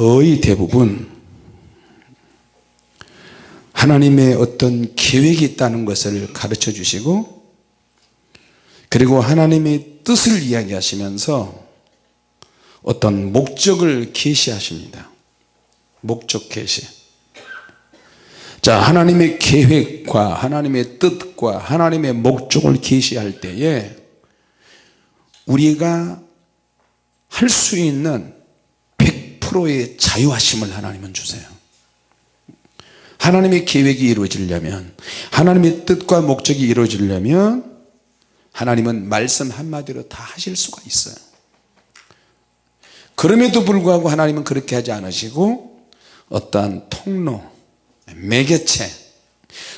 거의 대부분 하나님의 어떤 계획이 있다는 것을 가르쳐 주시고 그리고 하나님의 뜻을 이야기하시면서 어떤 목적을 계시하십니다. 목적 계시. 자 하나님의 계획과 하나님의 뜻과 하나님의 목적을 계시할 때에 우리가 할 수 있는 100%의 자유하심을 하나님은 주세요. 하나님의 계획이 이루어지려면 하나님의 뜻과 목적이 이루어지려면 하나님은 말씀 한마디로 다 하실 수가 있어요. 그럼에도 불구하고 하나님은 그렇게 하지 않으시고 어떠한 통로 매개체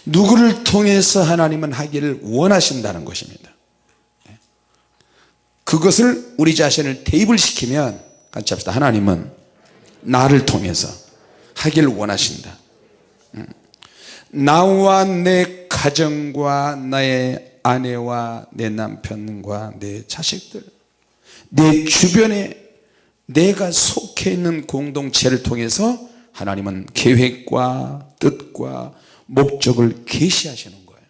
누구를 통해서 하나님은 하기를 원하신다는 것입니다. 그것을 우리 자신을 대입을 시키면 같이 합시다. 하나님은 나를 통해서 하기를 원하신다. 음. 나와 내 가정과 나의 아내와 내 남편과 내 자식들 내 주변에 내가 속해 있는 공동체를 통해서 하나님은 계획과 뜻과 목적을 계시하시는 거예요.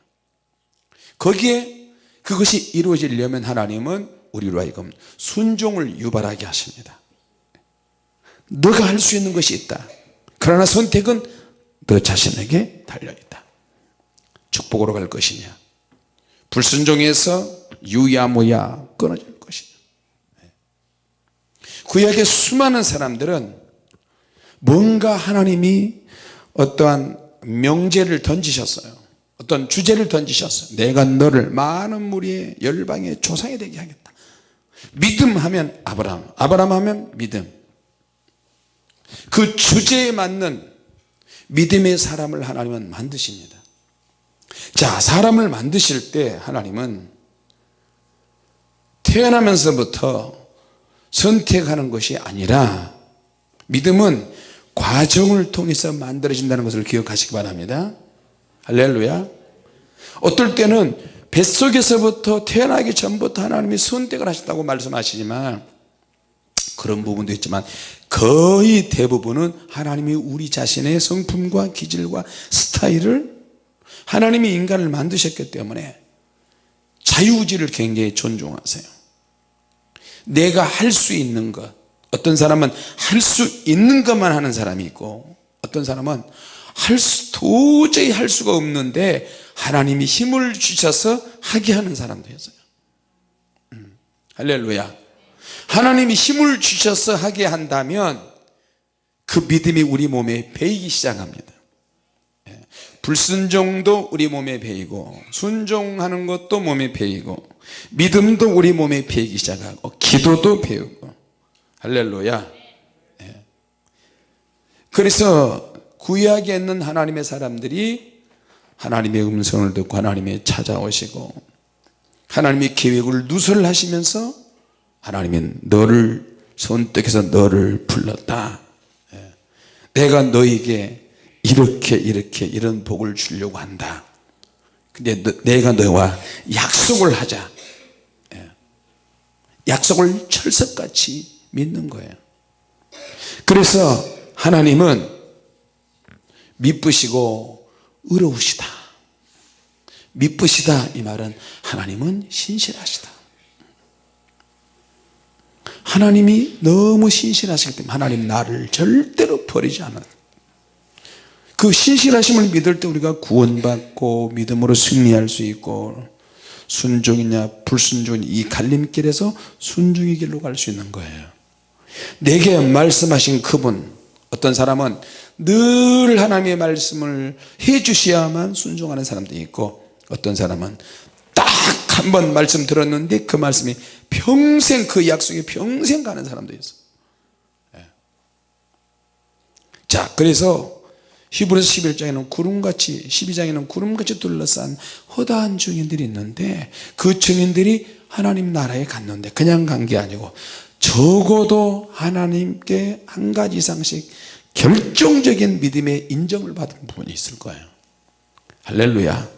거기에 그것이 이루어지려면 하나님은 우리로 하여금 순종을 유발하게 하십니다 너가 할 수 있는 것이 있다. 그러나 선택은 너 자신에게 달려있다. 축복으로 갈 것이냐? 불순종해서 유야무야 끊어질 것이냐? 구약의 수많은 사람들은 뭔가 하나님이 어떠한 명제를 던지셨어요. 어떤 주제를 던지셨어요. 내가 너를 많은 무리의 열방의 조상이 되게 하겠다. 믿음 하면 아브라함 아브라함 하면 믿음 그 주제에 맞는 믿음의 사람을 하나님은 만드십니다. 자 사람을 만드실 때 하나님은 태어나면서부터 선택하는 것이 아니라 믿음은 과정을 통해서 만들어진다는 것을 기억하시기 바랍니다. 할렐루야. 어떨 때는 뱃속에서부터 태어나기 전부터 하나님이 선택을 하셨다고 말씀하시지만 그런 부분도 있지만 거의 대부분은 하나님이 우리 자신의 성품과 기질과 스타일을 하나님이 인간을 만드셨기 때문에 자유의지를 굉장히 존중하세요. 내가 할 수 있는 것 어떤 사람은 할 수 있는 것만 하는 사람이 있고 어떤 사람은 할 수, 도저히 할 수가 없는데 하나님이 힘을 주셔서 하게 하는 사람도 있어요. 음, 할렐루야 하나님이 힘을 주셔서 하게 한다면 그 믿음이 우리 몸에 배이기 시작합니다. 예, 불순종도 우리 몸에 배이고 순종하는 것도 몸에 배이고 믿음도 우리 몸에 배이기 시작하고 기도도 배우고. 할렐루야. 예. 그래서 구약에 있는 하나님의 사람들이 하나님의 음성을 듣고 하나님의 찾아오시고 하나님의 계획을 누설하시면서 하나님은 너를 선택해서 너를 불렀다. 예. 내가 너에게 이렇게 이렇게 이런 복을 주려고 한다. 근데 너, 내가 너와 약속을 하자. 예. 약속을 철석같이 믿는 거예요. 그래서 하나님은 미쁘시고 의로우시다. 미쁘시다 이 말은 하나님은 신실하시다 하나님이 너무 신실하시기 때문에 하나님 나를 절대로 버리지 않아요. 그 신실하심을 믿을 때 우리가 구원받고 믿음으로 승리할 수 있고 순종이냐 불순종이냐 이 갈림길에서 순종의 길로 갈 수 있는 거예요. 내게 말씀하신 그분 어떤 사람은 늘 하나님의 말씀을 해 주셔야만 순종하는 사람도 있고 어떤 사람은 딱 한 번 말씀 들었는데 그 말씀이 평생 그 약속이 평생 가는 사람도 있어. 예. 자 그래서 히브리서 11장에는 구름같이 12장에는 구름같이 둘러싼 허다한 증인들이 있는데 그 증인들이 하나님 나라에 갔는데 그냥 간 게 아니고 적어도 하나님께 한 가지 이상씩 결정적인 믿음의 인정을 받은 부분이 있을 거예요. 할렐루야.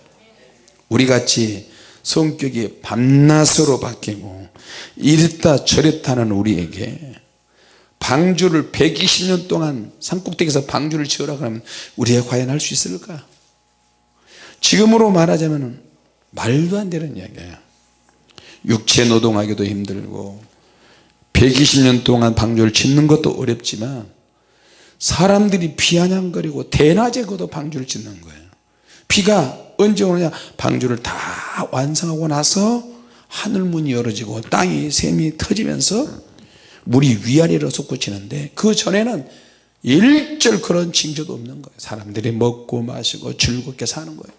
우리같이 성격이 밤낮으로 바뀌고 이랬다 저랬다는 우리에게 방주를 120년 동안 산꼭대기에서 방주를 지으라 그러면 우리가 과연 할 수 있을까? 지금으로 말하자면 말도 안 되는 이야기예요 육체 노동하기도 힘들고 120년 동안 방주를 짓는 것도 어렵지만 사람들이 비아냥거리고 대낮에 그도 방주를 짓는 거예요 비가 언제 오느냐? 방주를 다 완성하고 나서 하늘문이 열어지고 땅이 샘이 터지면서 물이 위아래로 솟구치는데 그 전에는 일절 그런 징조도 없는 거예요. 사람들이 먹고 마시고 즐겁게 사는 거예요.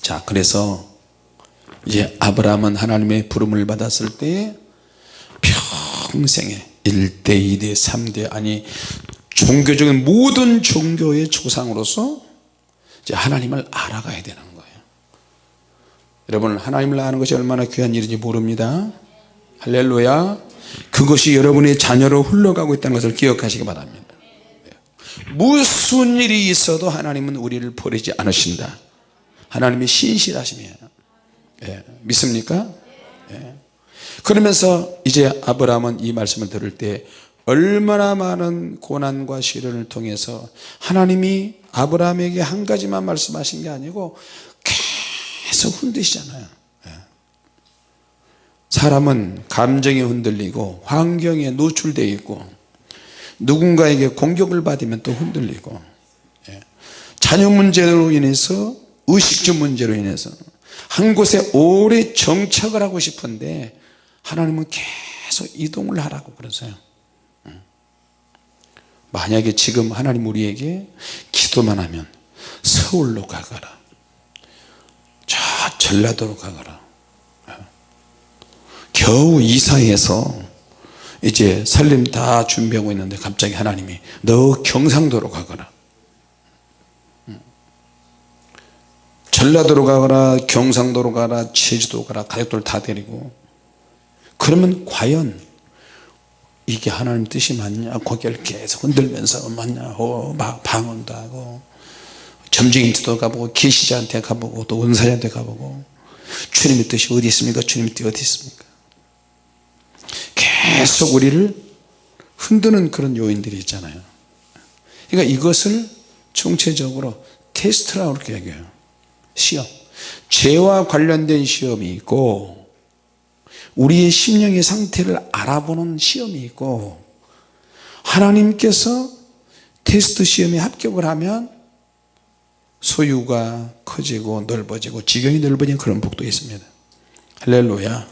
자 그래서 이제 아브라함은 하나님의 부름을 받았을 때 평생에 1대 2대 3대 아니 종교적인 모든 종교의 조상으로서 이제 하나님을 알아가야 되는 거예요. 여러분 하나님을 아는 것이 얼마나 귀한 일인지 모릅니다. 할렐루야. 그것이 여러분의 자녀로 흘러가고 있다는 것을 기억하시기 바랍니다. 무슨 일이 있어도 하나님은 우리를 버리지 않으신다. 하나님이 신실하시며 예, 믿습니까? 예. 그러면서 이제 아브라함은 이 말씀을 들을 때 얼마나 많은 고난과 시련을 통해서 하나님이 아브라함에게 한 가지만 말씀하신 게 아니고 계속 흔드시잖아요 예. 사람은 감정에 흔들리고 환경에 노출되어 있고 누군가에게 공격을 받으면 또 흔들리고 예. 자녀 문제로 인해서 의식주 문제로 인해서 한 곳에 오래 정착을 하고 싶은데 하나님은 계속 이동을 하라고 그러세요 만약에 지금 하나님 우리에게 기도만 하면 서울로 가거라. 저 전라도로 가거라. 겨우 이사해서 이제 살림 다 준비하고 있는데 갑자기 하나님이 너 경상도로 가거라. 전라도로 가거라 경상도로 가라 제주도 가라 가족들 다 데리고. 그러면 과연 이게 하나님 뜻이 맞냐? 고개를 계속 흔들면서 맞냐? 어, 막 방언도 하고 점쟁이한테도 가보고 계시자한테 가보고 또 은사자한테 가보고 주님의 뜻이 어디 있습니까? 주님의 뜻이 어디 있습니까? 계속 우리를 흔드는 그런 요인들이 있잖아요. 그러니까 이것을 총체적으로 테스트라고 그렇게 얘기해요. 시험. 죄와 관련된 시험이 있고 우리의 심령의 상태를 알아보는 시험이 있고 하나님께서 테스트 시험에 합격을 하면 소유가 커지고 넓어지고 지경이 넓어지는 그런 복도 있습니다. 할렐루야.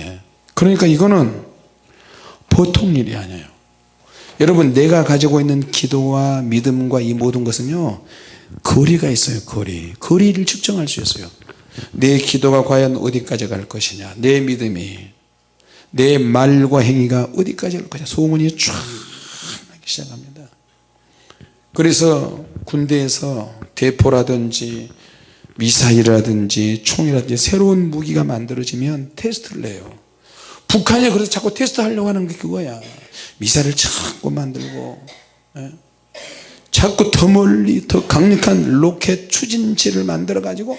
예. 그러니까 이거는 보통 일이 아니에요. 여러분 내가 가지고 있는 기도와 믿음과 이 모든 것은요 거리가 있어요 거리. 거리를 측정할 수 있어요 내 기도가 과연 어디까지 갈 것이냐? 내 믿음이 내 말과 행위가 어디까지 갈 것이냐? 소문이 쫙 나기 시작합니다. 그래서 군대에서 대포라든지 미사일이라든지 총이라든지 새로운 무기가 만들어지면 테스트를 해요. 북한이 그래서 자꾸 테스트 하려고 하는 게 그거야. 미사일을 자꾸 만들고 예? 자꾸 더 멀리 더 강력한 로켓 추진체를 만들어 가지고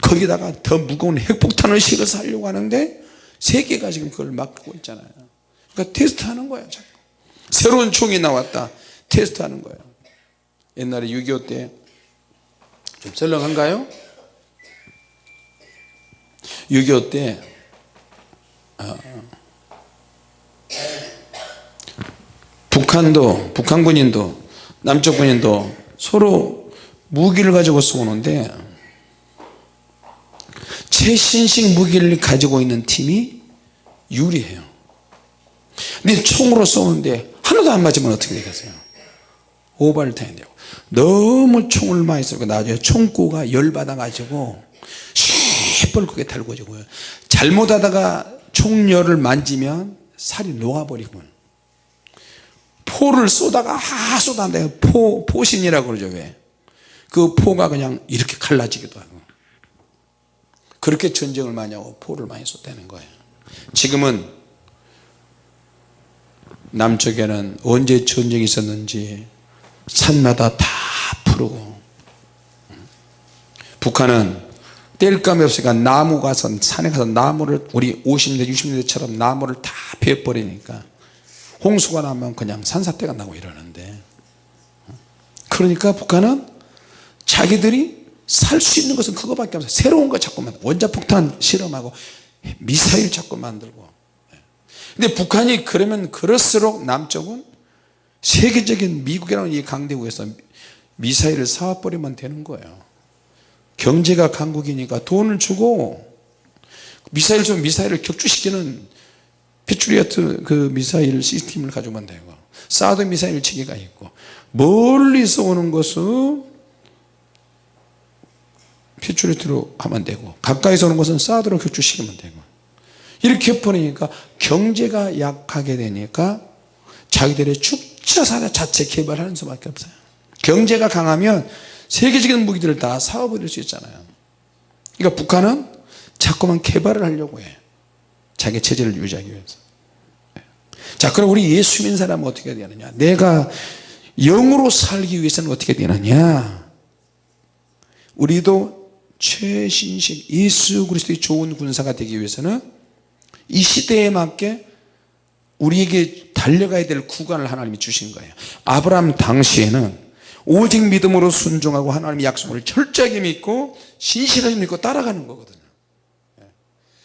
거기다가 더 무거운 핵폭탄을 실어서 하려고 하는데 세계가 지금 그걸 막고 있잖아요. 그러니까 테스트 하는 거야 자꾸. 새로운 총이 나왔다. 테스트 하는 거예요. 옛날에 6.25 때. 좀 썰렁한가요? 6.25때. 아, 북한도 북한 군인도 남쪽 군인도 서로 무기를 가지고 쏘는데 최신식 무기를 가지고 있는 팀이 유리해요. 근데 총으로 쏘는데 하나도 안 맞으면 어떻게 되겠어요? 오발탄이 되고 너무 총을 많이 쏘고 나중에 총구가 열받아 가지고 시뻘겋게 달궈지고요. 잘못하다가 총열을 만지면 살이 녹아버리고 포를 쏘다가 아 쏘다가 포, 포신이라고 그러죠 왜? 그 포가 그냥 이렇게 갈라지기도 하고. 그렇게 전쟁을 많이 하고 포를 많이 쏘다는 거예요. 지금은 남쪽에는 언제 전쟁이 있었는지 산마다 다 푸르고. 북한은 뗄감이 없으니까 나무 가서 산에 가서 나무를 우리 50년 60년대처럼 나무를 다 베어버리니까 홍수가 나면 그냥 산사태가 나고 이러는데. 그러니까 북한은 자기들이 살 수 있는 것은 그거밖에 없어요. 새로운 거 자꾸만 원자폭탄 실험하고 미사일 자꾸 만들고. 근데 북한이 그러면 그럴수록 남쪽은 세계적인 미국이라는 이 강대국에서 미사일을 사와버리면 되는 거예요. 경제가 강국이니까 돈을 주고 미사일 좀 미사일을 격추시키는 패트리어트 그 미사일 시스템을 가지고만 되고 사드 미사일 체계가 있고 멀리서 오는 것은 패트리어트로 하면 되고 가까이서 오는 것은 사드로 격추시키면 되고 이렇게 버리니까 경제가 약하게 되니까 자기들의 축자사나 자체 개발하는 수밖에 없어요. 경제가 강하면 세계적인 무기들을 다 사와버릴 수 있잖아요. 그러니까 북한은 자꾸만 개발을 하려고 해 자기 체제를 유지하기 위해서. 자 그럼 우리 예수 믿는 사람은 어떻게 되느냐? 내가 영으로 살기 위해서는 어떻게 되느냐? 우리도 최신식 예수 그리스도의 좋은 군사가 되기 위해서는 이 시대에 맞게 우리에게 달려가야 될 구간을 하나님이 주신 거예요. 아브라함 당시에는 오직 믿음으로 순종하고 하나님의 약속을 철저하게 믿고 신실하게 믿고 따라가는 거거든요.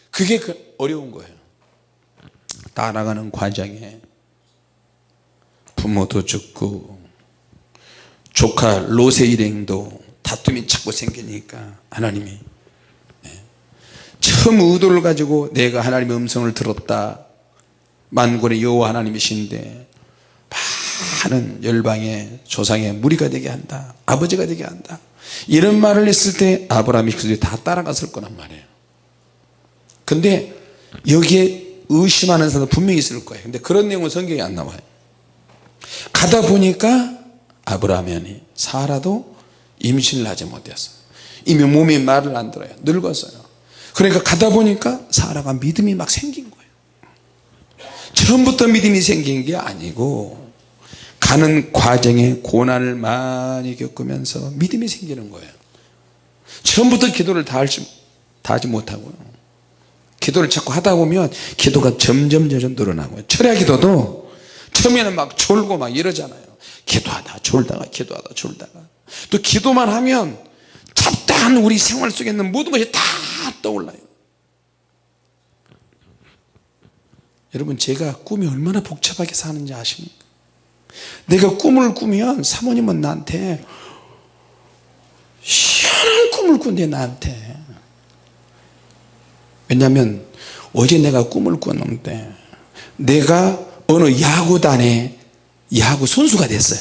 그게 그 어려운 거예요. 따라가는 과정에 부모도 죽고 조카 롯의 일행도 다툼이 자꾸 생기니까 하나님이 처음 의도를 가지고 내가 하나님의 음성을 들었다. 만군의 여호와 하나님이신데 많은 열방의 조상의 무리가 되게 한다. 아버지가 되게 한다. 이런 말을 했을 때 아브라함이 그들이 다 따라갔을 거란 말이에요. 근데 여기에 의심하는 사람 분명히 있을 거예요. 근데 그런 내용은 성경에 안 나와요. 가다 보니까 아브라함이 사라도 임신을 하지 못했어요 이미 몸이 말을 안 들어요. 늙었어요. 그러니까 가다 보니까 사라가 믿음이 막 생긴 거예요. 처음부터 믿음이 생긴 게 아니고 가는 과정에 고난을 많이 겪으면서 믿음이 생기는 거예요. 처음부터 기도를 다, 하지 못하고요 기도를 자꾸 하다 보면 기도가 점점 점점 늘어나고요 철야 기도도 처음에는 막 졸고 막 이러잖아요. 기도하다 졸다가 기도하다 졸다가. 또 기도만 하면 잡다한 우리 생활 속에 있는 모든 것이 다 떠올라요. 여러분 제가 꿈이 얼마나 복잡하게 사는지 아십니까? 내가 꿈을 꾸면 사모님은 나한테 희한한 꿈을 꾼대 나한테 왜냐하면 어제 내가 꿈을 꿨는데 내가 어느 야구단에 야구 선수가 됐어요.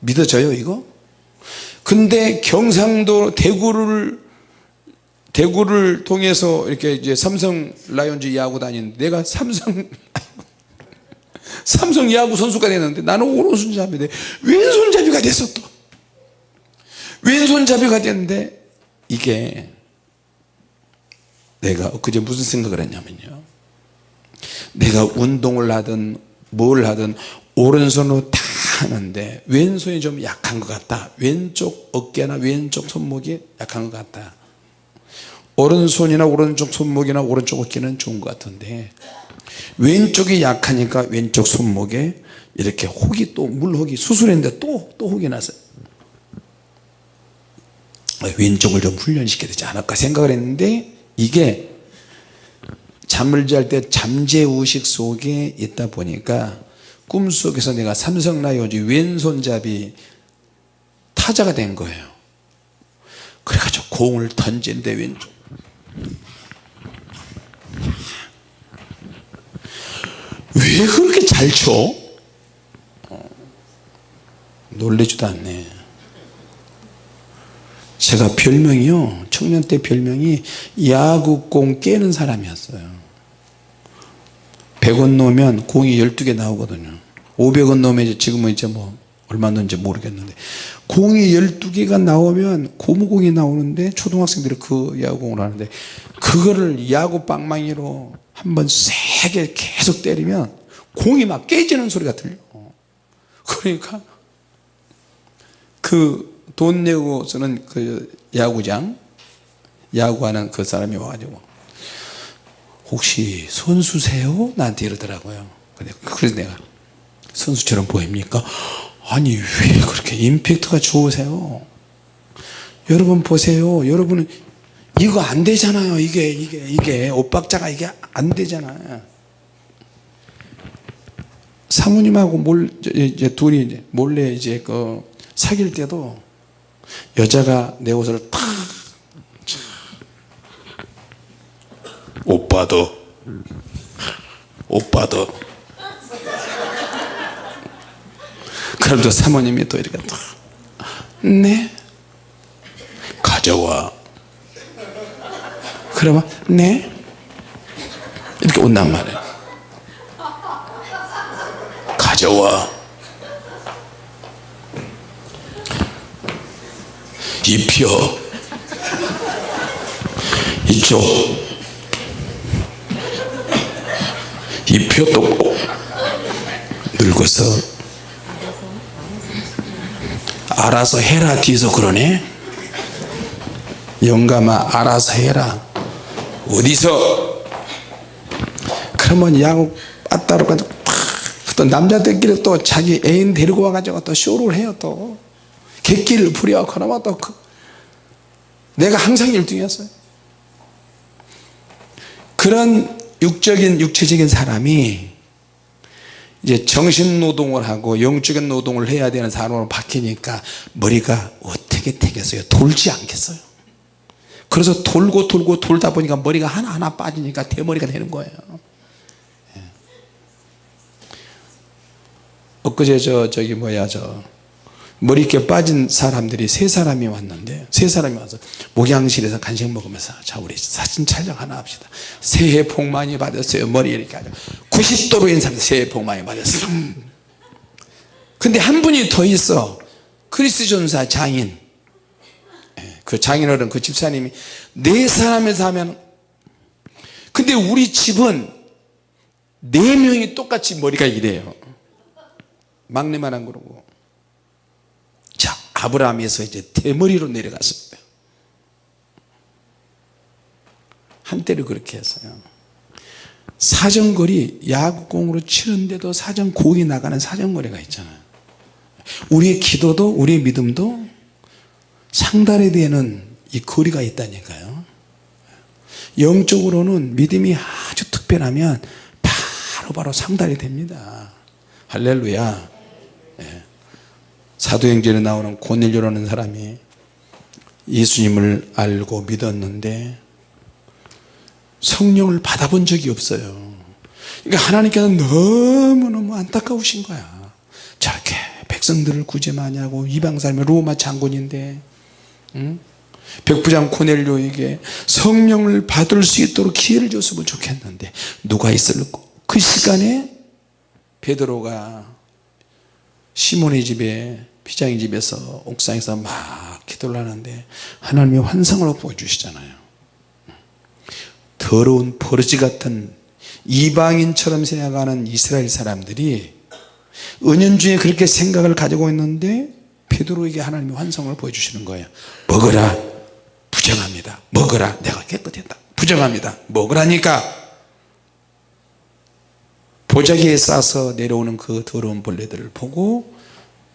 믿어져요 이거? 근데 경상도 대구를 대구를 통해서 이렇게 이제 삼성 라이온즈 야구 다니는데 내가 삼성 삼성 야구 선수가 됐는데 나는 오른손잡이인데 왼손잡이가 됐어 또 왼손잡이가 됐는데 이게 내가 그제 무슨 생각을 했냐면요. 내가 운동을 하든 뭘 하든 오른손으로 다 하는데 왼손이 좀 약한 것 같다. 왼쪽 어깨나 왼쪽 손목이 약한 것 같다. 오른손이나 오른쪽 손목이나 오른쪽 어깨는 좋은 것 같은데 왼쪽이 약하니까 왼쪽 손목에 이렇게 혹이 또 물혹이 수술했는데 또 또 혹이 났어요 왼쪽을 좀 훈련시켜야 되지 않을까 생각을 했는데 이게 잠을 잘 때 잠재의식 속에 있다 보니까 꿈속에서 내가 삼성 라이온즈 왼손잡이 타자가 된 거예요. 그래가지고 공을 던진대 왼쪽. 왜 그렇게 잘 쳐? 어, 놀래지도 않네 제가 별명이요. 청년 때 별명이 야구공 깨는 사람이었어요. 100원 넣으면 공이 12개 나오거든요. 500원 넣으면 지금은 이제 뭐 얼마 넣는지 모르겠는데 공이 12개가 나오면 고무공이 나오는데 초등학생들이 그 야구공을 하는데 그거를 야구 빵망이로 한번 세게 계속 때리면 공이 막 깨지는 소리가 들려. 그러니까 그 돈 내고 쓰는 그 야구장 야구하는 그 사람이 와가지고 혹시 선수세요? 나한테 이러더라고요. 그래서 내가 선수처럼 보입니까? 아니 왜 그렇게 임팩트가 좋으세요? 여러분 보세요. 여러분은 이거 안 되잖아요. 이게 이게 이게. 옷박자가 이게 안 되잖아요. 사모님하고 몰 이제 둘이 몰래 이제 그 사귈 때도 여자가 내 옷을 탁. 오빠도. 오빠도. 그럼 또 사모님이 또 이렇게 네? 가져와. 그러면 네? 이렇게 온단 말이에요. 가져와 입혀. 이쪽. 입혀 또 늙어서. 알아서 해라 뒤에서 그러네. 영감아 알아서 해라. 어디서? 그러면 야구 빠따로 가지고 또 남자들끼리 또 자기 애인 데리고 와가지고 또 쇼를 해요 또. 객기를 부려 그러면 또 그, 내가 항상 1등이었어요. 그런 육적인 육체적인 사람이 이제 정신 노동을 하고 영적인 노동을 해야 되는 사람으로 바뀌니까 머리가 어떻게 되겠어요? 돌지 않겠어요. 그래서 돌고 돌고 돌다 보니까 머리가 하나하나 빠지니까 대머리가 되는 거예요. 예. 엊그제 저 저기 뭐야 저 머리 이렇게 빠진 사람들이 세 사람이 왔는데 세 사람이 와서 목양실에서 간식 먹으면서 자 우리 사진 촬영 하나 합시다. 새해 복 많이 받았어요. 머리 이렇게 하죠. 90도로 인사합 새해 복 많이 받았어요. 근데 한 분이 더 있어. 크리스 존사 장인. 예, 그 장인어른 그 집사님이 네 사람에서 하면 근데 우리 집은 네 명이 똑같이 머리가 이래요. 막내만 안 그러고 자 아브라함에서 이제 대머리로 내려갔습니다. 한때를 그렇게 했어요. 사정거리 야구공으로 치는데도 사정 공이 나가는 사정거리가 있잖아요. 우리의 기도도 우리의 믿음도 상달에 되는 이 거리가 있다니까요. 영적으로는 믿음이 아주 특별하면 바로바로 바로 상달이 됩니다. 할렐루야. 예. 사도행전에 나오는 고넬료라는 사람이 예수님을 알고 믿었는데 성령을 받아본 적이 없어요. 그러니까 하나님께서 너무너무 안타까우신 거야. 저렇게 백성들을 구제 많이 하고 이방 사람이 로마 장군인데 응? 백부장 코넬료에게 성령을 받을 수 있도록 기회를 줬으면 좋겠는데 누가 있을까? 그 시간에 베드로가 시몬의 집에 피장의 집에서 옥상에서 막 기도를 하는데 하나님이 환상으로 보여주시잖아요. 더러운 버러지 같은 이방인처럼 생각하는 이스라엘 사람들이 은연중에 그렇게 생각을 가지고 있는데 베드로에게 하나님이 환상을 보여주시는 거예요. 먹어라. 부정합니다. 먹어라. 내가 깨끗했다. 부정합니다. 먹으라니까. 보자기에 싸서 내려오는 그 더러운 벌레들을 보고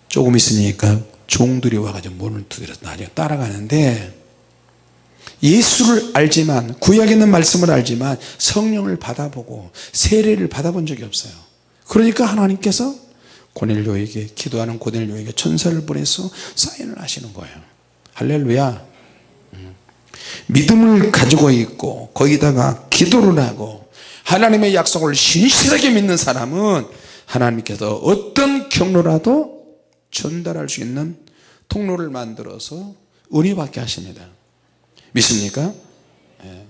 조금 있으니까 종들이 와가지고 문을 두드려서 나중에 따라가는데 예수를 알지만 구약에 있는 말씀을 알지만 성령을 받아보고 세례를 받아본 적이 없어요. 그러니까 하나님께서 고넬료에게 기도하는 고넬료에게 천사를 보내서 사인을 하시는 거예요. 할렐루야. 음. 믿음을 가지고 있고 거기다가 기도를 하고 하나님의 약속을 신실하게 믿는 사람은 하나님께서 어떤 경로라도 전달할 수 있는 통로를 만들어서 은혜 받게 하십니다 믿습니까? 예.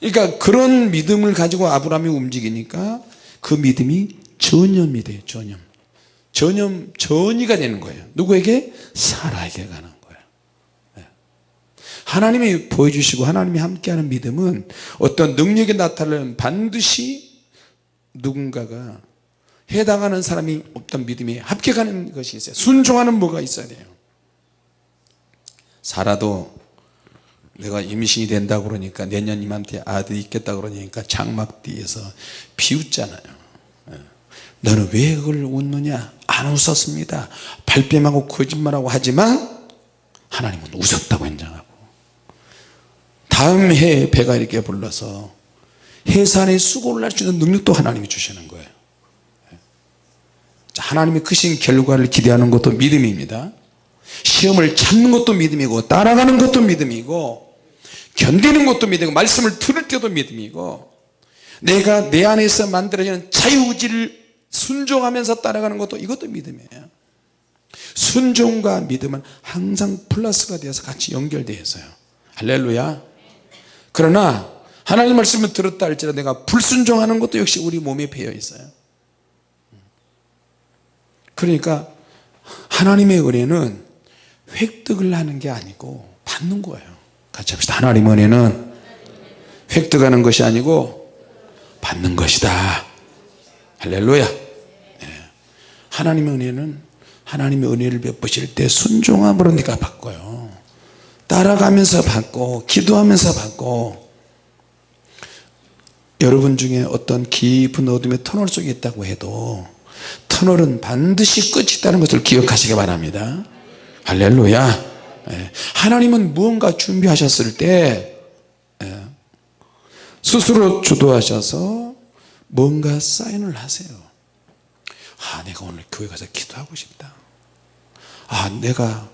그러니까 그런 믿음을 가지고 아브라함이 움직이니까 그 믿음이 전염이 돼요 전염 전염 전이가 되는 거예요 누구에게? 사라에게 가는 거예요 예. 하나님이 보여주시고 하나님이 함께하는 믿음은 어떤 능력이 나타나면 반드시 누군가가 해당하는 사람이 어떤 믿음이 합격하는 것이 있어요. 순종하는 뭐가 있어야 돼요? 사라도 내가 임신이 된다 그러니까 내년 이맘때 아들이 있겠다 그러니까 장막 뒤에서 비웃잖아요. 예. 너는 왜 그걸 웃느냐? 안 웃었습니다. 발뺌하고 거짓말하고 하지만 하나님은 웃었다고 인정하고. 다음 해에 배가 이렇게 불러서 해산에 수고를 할 수 있는 능력도 하나님이 주시는 거예요 하나님이 크신 결과를 기대하는 것도 믿음입니다. 시험을 참는 것도 믿음이고 따라가는 것도 믿음이고 견디는 것도 믿음이고 말씀을 들을 때도 믿음이고 내가 내 안에서 만들어지는 자유의지를 순종하면서 따라가는 것도 이것도 믿음이에요. 순종과 믿음은 항상 플러스가 되어서 같이 연결되어 있어요. 할렐루야. 그러나 하나님 말씀을 들었다 할지라도 내가 불순종하는 것도 역시 우리 몸에 배어 있어요 그러니까 하나님의 은혜는 획득을 하는 게 아니고 받는 거예요. 같이 합시다. 하나님의 은혜는 획득하는 것이 아니고 받는 것이다. 할렐루야. 네. 하나님의 은혜는 하나님의 은혜를 베푸실 때 순종함으로 내가 받고요. 따라가면서 받고 기도하면서 받고 여러분 중에 어떤 깊은 어둠의 터널 속에 있다고 해도 터널은 반드시 끝이 있다는 것을 기억하시기 바랍니다. 할렐루야. 예. 하나님은 무언가 준비하셨을 때 예. 스스로 주도하셔서 뭔가 사인을 하세요. 아 내가 오늘 교회 가서 기도하고 싶다. 아 내가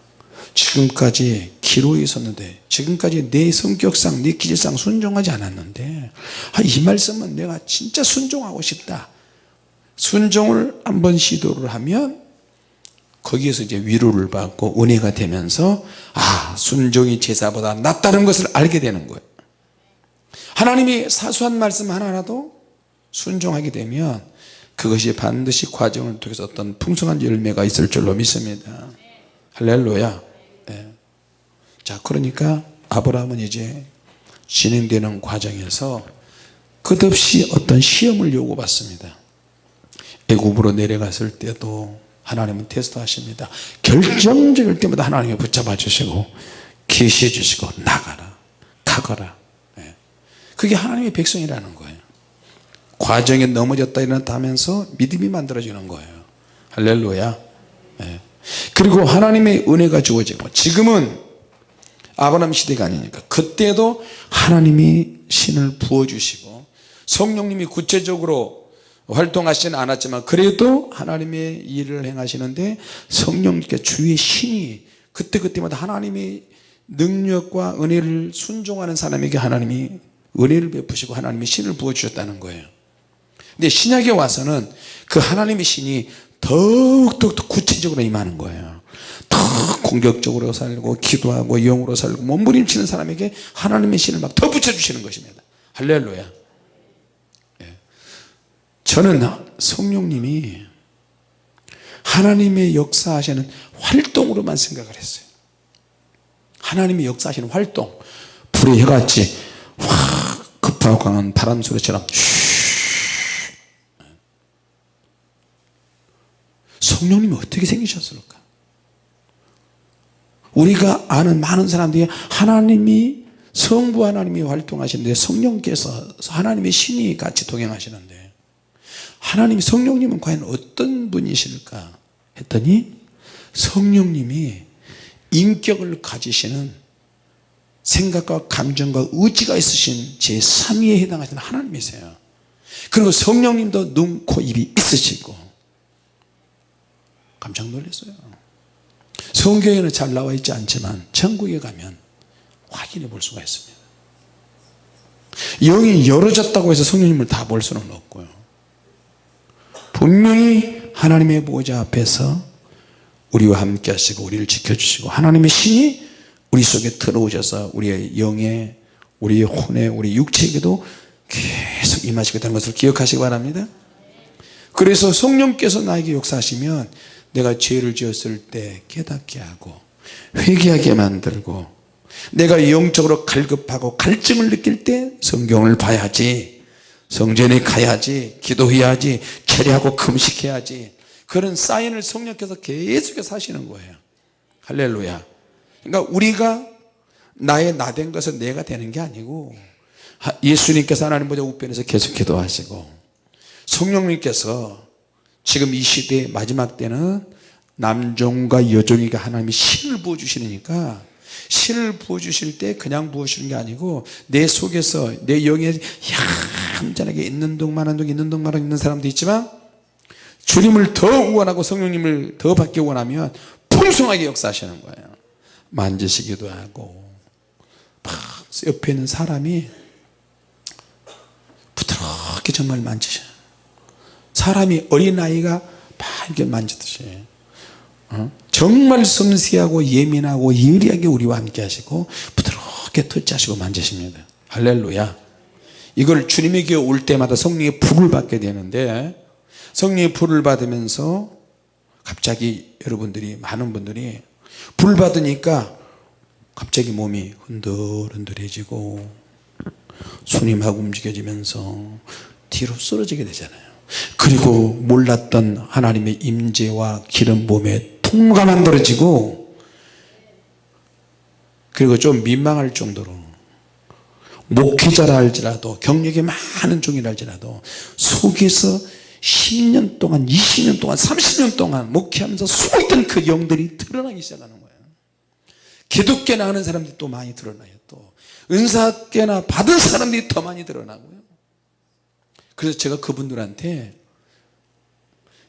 지금까지 기로에 있었는데 지금까지 내 성격상 내 기질상 순종하지 않았는데 아, 이 말씀은 내가 진짜 순종하고 싶다 순종을 한번 시도를 하면 거기에서 이제 위로를 받고 은혜가 되면서 아 순종이 제사보다 낫다는 것을 알게 되는 거예요. 하나님이 사소한 말씀 하나라도 순종하게 되면 그것이 반드시 과정을 통해서 어떤 풍성한 열매가 있을 줄로 믿습니다. 할렐루야. 네. 자 그러니까 아브라함은 이제 진행되는 과정에서 끝없이 어떤 시험을 요구받습니다 애굽으로 내려갔을 때도 하나님은 테스트 하십니다. 결정적일 때마다 하나님이 붙잡아 주시고 계시해 주시고 나가라 가거라. 네. 그게 하나님의 백성이라는 거예요. 과정에 넘어졌다 일어났다 하면서 믿음이 만들어지는 거예요. 할렐루야. 네. 그리고 하나님의 은혜가 주어지고 지금은 아브라함 시대가 아니니까 그때도 하나님이 신을 부어주시고 성령님이 구체적으로 활동하시지는 않았지만 그래도 하나님의 일을 행하시는데 성령님께 주의 신이 그때그때마다 하나님의 능력과 은혜를 순종하는 사람에게 하나님이 은혜를 베푸시고 하나님의 신을 부어주셨다는 거예요. 근데 신약에 와서는 그 하나님의 신이 더욱더 구체적으로 임하는 거예요. 더 공격적으로 살고 기도하고 영으로 살고 몸부림치는 사람에게 하나님의 신을 막 더 붙여주시는 것입니다. 할렐루야 저는 성령님이 하나님의 역사하시는 활동으로만 생각을 했어요. 하나님의 역사하시는 활동. 불의 해같이 확 급하고 강한 바람 소리처럼 성령님이 어떻게 생기셨을까? 우리가 아는 많은 사람들이 하나님이 성부 하나님이 활동하시는데 성령께서 하나님의 신이 같이 동행하시는데 하나님 성령님은 과연 어떤 분이실까 했더니 성령님이 인격을 가지시는 생각과 감정과 의지가 있으신 제3위에 해당하시는 하나님이세요. 그리고 성령님도 눈, 코, 입이 있으시고 깜짝 놀랐어요. 성경에는 잘 나와 있지 않지만 천국에 가면 확인해 볼 수가 있습니다. 영이 열어졌다고 해서 성령님을 다 볼 수는 없고요 분명히 하나님의 보호자 앞에서 우리와 함께 하시고 우리를 지켜주시고 하나님의 신이 우리 속에 들어오셔서 우리의 영에 우리의 혼에 우리 육체에게도 계속 임하시게 되는 것을 기억하시기 바랍니다. 그래서 성령께서 나에게 역사하시면 내가 죄를 지었을 때 깨닫게 하고 회개하게 만들고 내가 영적으로 갈급하고 갈증을 느낄 때 성경을 봐야지 성전에 가야지 기도해야지 철회하고 금식해야지. 그런 사인을 성령께서 계속해서 하시는 거예요. 할렐루야. 그러니까 우리가 나의 나 된 것은 내가 되는 게 아니고 예수님께서 하나님 보좌 우편에서 계속 기도하시고 성령님께서 지금 이 시대의 마지막 때는 남종과 여종에게 하나님이 신을 부어주시니까 신을 부어주실 때 그냥 부어주시는 게 아니고 내 속에서 내 영에 얌전하게 있는 동만 한 동 있는 동만한 있는 사람도 있지만 주님을 더 원하고 성령님을 더 받기 원하면 풍성하게 역사하시는 거예요 만지시기도 하고 막 옆에 있는 사람이 부드럽게 정말 만지셔요 사람이 어린아이가 막 이렇게 만지듯이 어? 정말 섬세하고 예민하고 예리하게 우리와 함께 하시고 부드럽게 터치하시고 만지십니다. 할렐루야. 이걸 주님에게 올 때마다 성령의 불을 받게 되는데 성령의 불을 받으면서 갑자기 여러분들이 많은 분들이 불 받으니까 갑자기 몸이 흔들흔들해지고 손이 막 움직여지면서 뒤로 쓰러지게 되잖아요. 그리고 몰랐던 하나님의 임재와 기름 몸에 통가 만들어지고 그리고 좀 민망할 정도로 목회자라 할지라도 경력이 많은 종이라 할지라도 속에서 10년 동안 20년 동안 30년 동안 목회하면서 숨었던 그 영들이 드러나기 시작하는 거예요. 기독교나 하는 사람들이 또 많이 드러나요 또. 은사께나 받은 사람들이 더 많이 드러나고요. 그래서 제가 그분들한테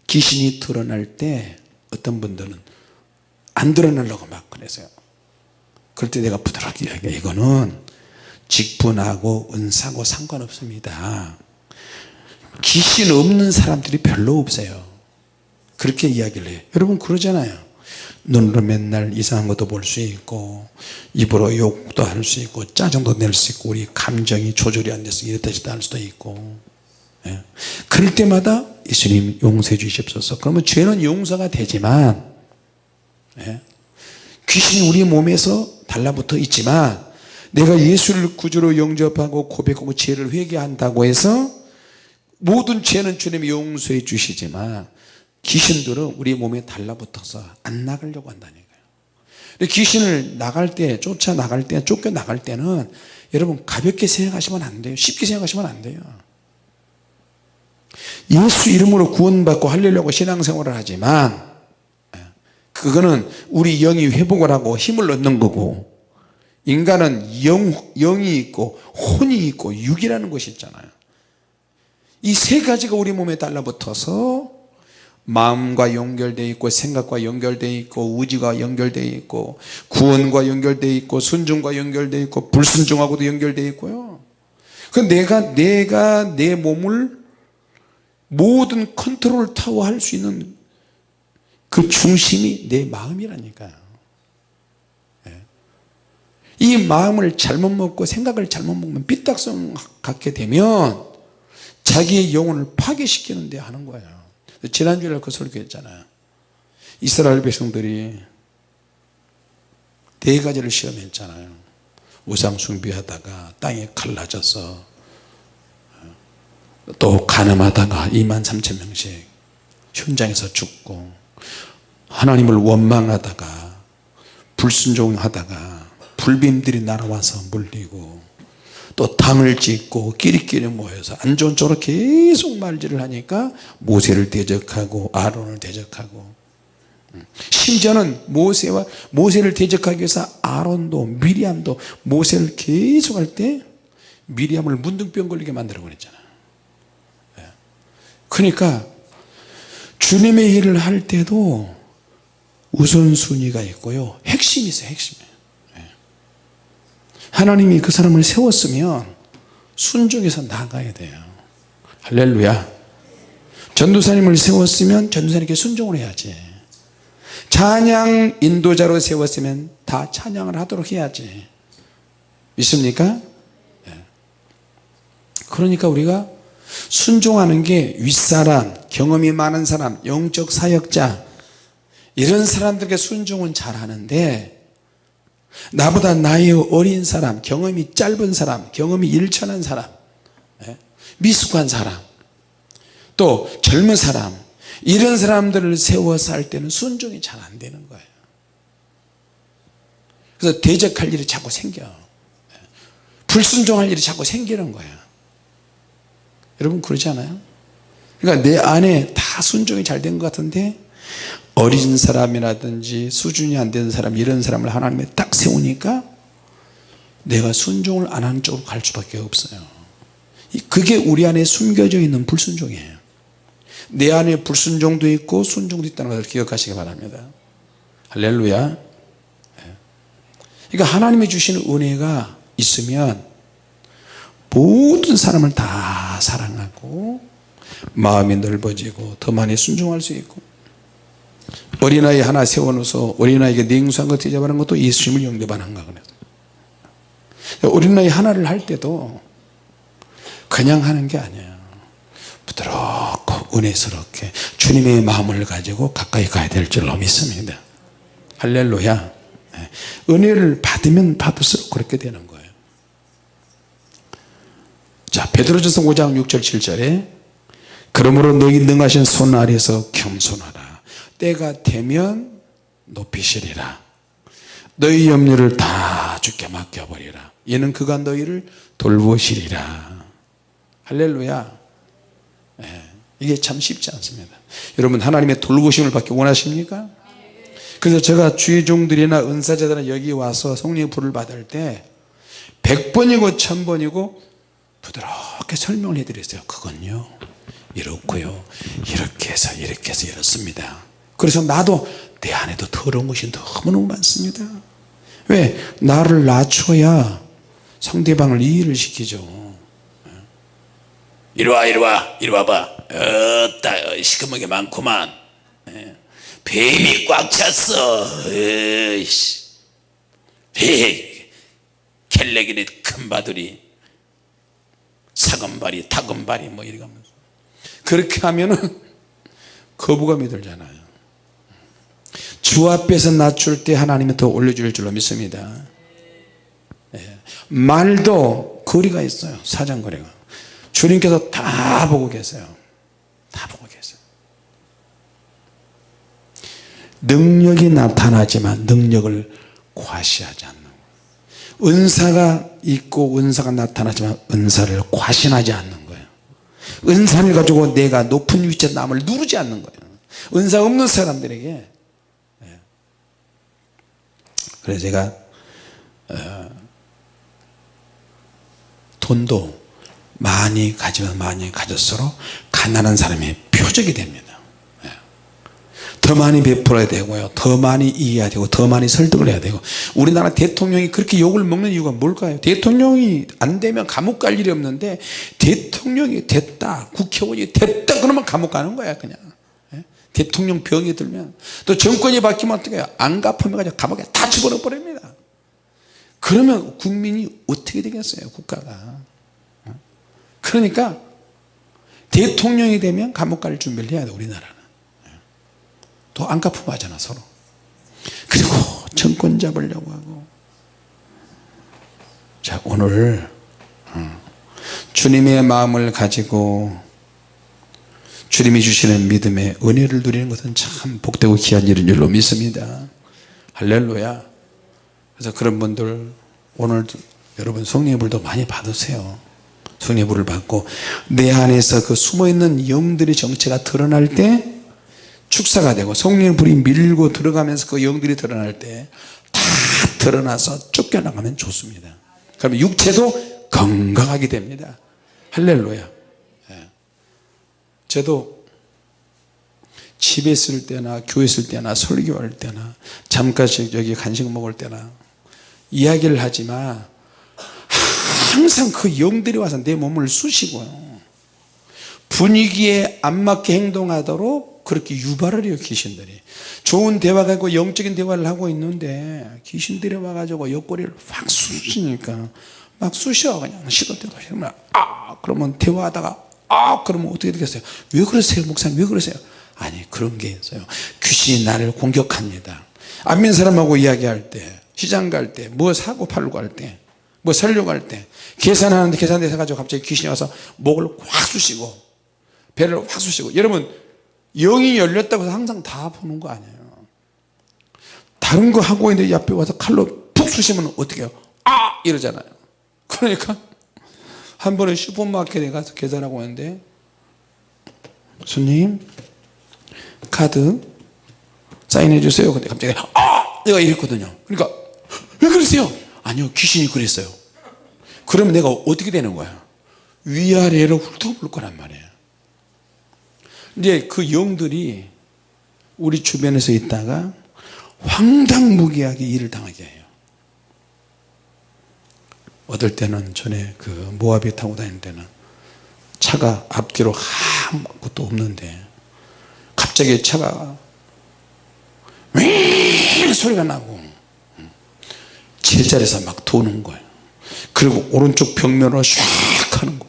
귀신이 드러날 때 어떤 분들은 안 드러나려고 막 그래서요. 그럴 때 내가 부드럽게 이야기해. 이거는 직분하고 은사고 상관없습니다. 귀신 없는 사람들이 별로 없어요. 그렇게 이야기를 해요. 여러분 그러잖아요. 눈으로 맨날 이상한 것도 볼 수 있고 입으로 욕도 할 수 있고 짜증도 낼 수 있고 우리 감정이 조절이 안 돼서 이랬다 저랬다 할 수도 있고. 예. 그럴 때마다 예수님 용서해 주십소서. 그러면 죄는 용서가 되지만 예. 귀신이 우리 몸에서 달라붙어 있지만 내가 예수를 구주로 영접하고 고백하고 죄를 회개한다고 해서 모든 죄는 주님이 용서해 주시지만 귀신들은 우리 몸에 달라붙어서 안 나가려고 한다니까요. 귀신을 나갈 때 쫓아 나갈 때 쫓겨 나갈 때는 여러분 가볍게 생각하시면 안 돼요. 쉽게 생각하시면 안 돼요 예수 이름으로 구원받고 하려고 신앙생활을 하지만 그거는 우리 영이 회복을 하고 힘을 얻는 거고 인간은 영, 영이 있고 혼이 있고 육이라는 것이 있잖아요. 이 세 가지가 우리 몸에 달라붙어서 마음과 연결되어 있고 생각과 연결되어 있고 의지가 연결되어 있고 구원과 연결되어 있고 순종과 연결되어 있고 불순종하고도 연결되어 있고요. 그 내가 내가 내 몸을 모든 컨트롤 타워 할 수 있는 그 중심이 내 마음이라니까요. 예. 이 마음을 잘못 먹고 생각을 잘못 먹으면 삐딱성 갖게 되면 자기의 영혼을 파괴시키는 데 하는 거예요. 지난주에 그 설교했잖아요. 이스라엘 백성들이 네 가지를 시험했잖아요. 우상 숭배하다가 땅에 갈라져서 또 가늠하다가 2만 3천 명씩 현장에서 죽고 하나님을 원망하다가 불순종하다가 불빔들이 날아와서 물리고 또 당을 짓고 끼리끼리 모여서 안 좋은 쪽으로 계속 말질을 하니까 모세를 대적하고 아론을 대적하고. 심지어는 모세와 모세를 대적하기 위해서 아론도 미리암도 모세를 계속 할 때 미리암을 문둥병 걸리게 만들어 버렸잖아요 그러니까 주님의 일을 할 때도 우선순위가 있고요. 핵심이 있어요 핵심이 하나님이 그 사람을 세웠으면 순종해서 나가야 돼요. 할렐루야. 전도사님을 세웠으면 전도사님께 순종을 해야지. 찬양 인도자로 세웠으면 다 찬양을 하도록 해야지. 믿습니까? 그러니까 우리가 순종하는 게 윗사람 경험이 많은 사람 영적 사역자. 이런 사람들에게 순종은 잘하는데 나보다 나이 어린 사람 경험이 짧은 사람 경험이 일천한 사람 예? 미숙한 사람 또 젊은 사람 이런 사람들을 세워서 할 때는 순종이 잘 안 되는 거예요. 그래서 대적할 일이 자꾸 생겨. 불순종할 일이 자꾸 생기는 거야 여러분 그러지 않아요? 그러니까 내 안에 다 순종이 잘 된 것 같은데 어린 사람이라든지 수준이 안 되는 사람 이런 사람을 하나님이 딱 세우니까 내가 순종을 안 하는 쪽으로 갈 수밖에 없어요. 그게 우리 안에 숨겨져 있는 불순종이에요. 내 안에 불순종도 있고 순종도 있다는 것을 기억하시기 바랍니다. 할렐루야. 그러니까 하나님이 주시는 은혜가 있으면 모든 사람을 다 사랑하고 마음이 넓어지고 더 많이 순종할 수 있고 어린아이 하나 세워놓아서 어린아이에게 냉수한 것 대접하는 것도 예수님을 영접하는 거 그래요 어린아이 하나를 할 때도 그냥 하는 게 아니에요. 부드럽고 은혜스럽게 주님의 마음을 가지고 가까이 가야 될 줄로 믿습니다. 할렐루야. 네. 은혜를 받으면 받을수록 그렇게 되는 거예요 자 베드로전서 5장 6절 7절에 그러므로 너희 능하신 손 아래서 겸손하라. 때가 되면 높이시리라. 너희 염려를 다 주께 맡겨버리라. 이는 그가 너희를 돌보시리라. 할렐루야. 네. 이게 참 쉽지 않습니다. 여러분 하나님의 돌보심을 받기 원하십니까? 그래서 제가 주의 종들이나 은사자들은 여기 와서 성령의 불을 받을 때 100번이고 1000번이고 부드럽게 설명을 해드렸어요. 그건요. 이렇고요. 이렇게 해서 이렇게 해서 이렇습니다. 그래서 나도 내 안에도 더러운 것이 너무너무 많습니다. 왜? 나를 낮춰야 상대방을 이해를 시키죠. 이리와 이리와 이리와 봐. 어따 시커멓게 많구만. 예. 뱀이 꽉 찼어. 에이씨. 에이 켈레기네 큰 바들이 사금발이 타금발이 뭐 이러면서 그렇게 하면은 거부감이 들잖아요. 주 앞에서 낮출 때 하나님은 더 올려줄 줄로 믿습니다. 예. 말도 거리가 있어요. 사장거리가. 주님께서 다 보고 계세요. 다 보고 계세요. 능력이 나타나지만 능력을 과시하지 않는 은사가 있고 은사가 나타나지만 은사를 과신하지 않는 거예요 은사를 가지고 내가 높은 위치에 남을 누르지 않는 거예요 은사 없는 사람들에게 예. 그래서 제가 어, 돈도 많이 가지면 많이 가질수록 가난한 사람의 표적이 됩니다 예. 더 많이 베풀어야 되고요. 더 많이 이해해야 되고 더 많이 설득을 해야 되고. 우리나라 대통령이 그렇게 욕을 먹는 이유가 뭘까요? 대통령이 안 되면 감옥 갈 일이 없는데 대통령이 됐다 국회의원이 됐다 그러면 감옥 가는 거야 그냥. 예. 대통령 병이 들면. 또 정권이 바뀌면 어떻게 해요? 안 갚으면 가지고 감옥에 다 집어넣어 버립니다. 그러면 국민이 어떻게 되겠어요 국가가? 그러니까 대통령이 되면 감옥 갈 준비를 해야 돼 우리나라는 또안 갚으면 하잖아 서로. 그리고 정권 잡으려고 하고. 자 오늘 어, 주님의 마음을 가지고 주님이 주시는 믿음의 은혜를 누리는 것은 참 복되고 귀한 일인 줄로 믿습니다. 할렐루야. 그래서 그런 분들 오늘 여러분 성령의 불도 많이 받으세요. 성령의 불을 받고 내 안에서 그 숨어있는 영들의 정체가 드러날 때 축사가 되고 성령의 불이 밀고 들어가면서 그 영들이 드러날 때 다 드러나서 쫓겨나가면 좋습니다. 그러면 육체도 건강하게 됩니다. 할렐루야. 예. 저도 집에 있을 때나 교회 있을 때나 설교할 때나 잠깐씩 여기 간식 먹을 때나 이야기를 하지만 항상 그 영들이 와서 내 몸을 쑤시고요 분위기에 안 맞게 행동하도록 그렇게 유발을 해요 귀신들이. 좋은 대화가 있고 영적인 대화를 하고 있는데 귀신들이 와가지고 옆구리를 확 쑤시니까 막 쑤셔 그냥 시도 때도 그러면 아! 그러면 대화하다가 아! 그러면 어떻게 되겠어요? 왜 그러세요 목사님? 왜 그러세요? 아니 그런 게 있어요. 귀신이 나를 공격합니다. 안 믿는 사람하고 이야기할 때 시장 갈 때 뭐 사고 팔고 할 때 뭐 살려고 할때 계산하는데 계산대서 가지고 갑자기 귀신이 와서 목을 확 쑤시고 배를 확 쑤시고. 여러분 영이 열렸다고 해서 항상 다 보는 거 아니에요. 다른 거 하고 있는데 옆에 와서 칼로 푹 쑤시면 어떻게 해요? 아! 이러잖아요. 그러니까 한 번에 슈퍼마켓에 가서 계산하고 왔는데 손님 카드 사인해 주세요. 근데 갑자기 아! 내가 이랬거든요. 그러니까 왜 그러세요? 아니요 귀신이 그랬어요. 그러면 내가 어떻게 되는 거야? 위아래로 훑어볼 거란 말이에요 이제 그 영들이 우리 주변에서 있다가 황당무계하게 일을 당하게 해요. 어떨 때는 전에 그 모하비 타고 다닐 때는 차가 앞뒤로 아무것도 없는데 갑자기 차가 윙 소리가 나고 제자리에서 막 도는 거예요. 그리고 오른쪽 벽면으로 샥 하는 거예요